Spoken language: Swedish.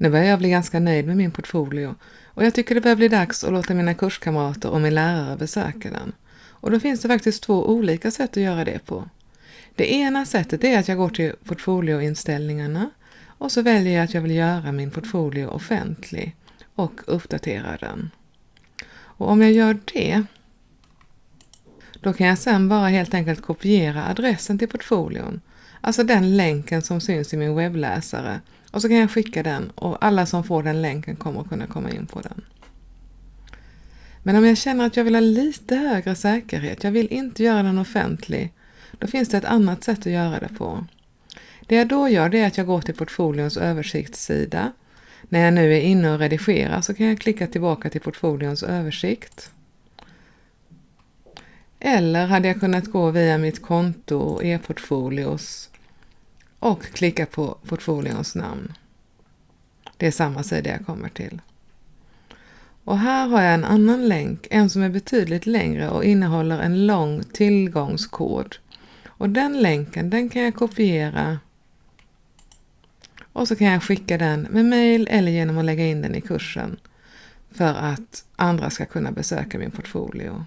Nu börjar jag bli ganska nöjd med min portfolio och jag tycker det börjar bli dags att låta mina kurskamrater och min lärare besöka den. Och då finns det faktiskt två olika sätt att göra det på. Det ena sättet är att jag går till portfolioinställningarna och så väljer jag att jag vill göra min portfolio offentlig och uppdatera den. Och om jag gör det, då kan jag sedan bara helt enkelt kopiera adressen till portfolion, alltså den länken som syns i min webbläsare och så kan jag skicka den och alla som får den länken kommer att kunna komma in på den. Men om jag känner att jag vill ha lite högre säkerhet, jag vill inte göra den offentlig, då finns det ett annat sätt att göra det på. Det jag då gör det är att jag går till portfolions översiktssida. När jag nu är inne och redigerar så kan jag klicka tillbaka till portfolions översikt. Eller hade jag kunnat gå via mitt konto e-portfolios och klicka på portfolions namn. Det är samma sida jag kommer till. Och här har jag en annan länk, en som är betydligt längre och innehåller en lång tillgångskod. Och den länken den kan jag kopiera och så kan jag skicka den med mail eller genom att lägga in den i kursen för att andra ska kunna besöka min portfolio.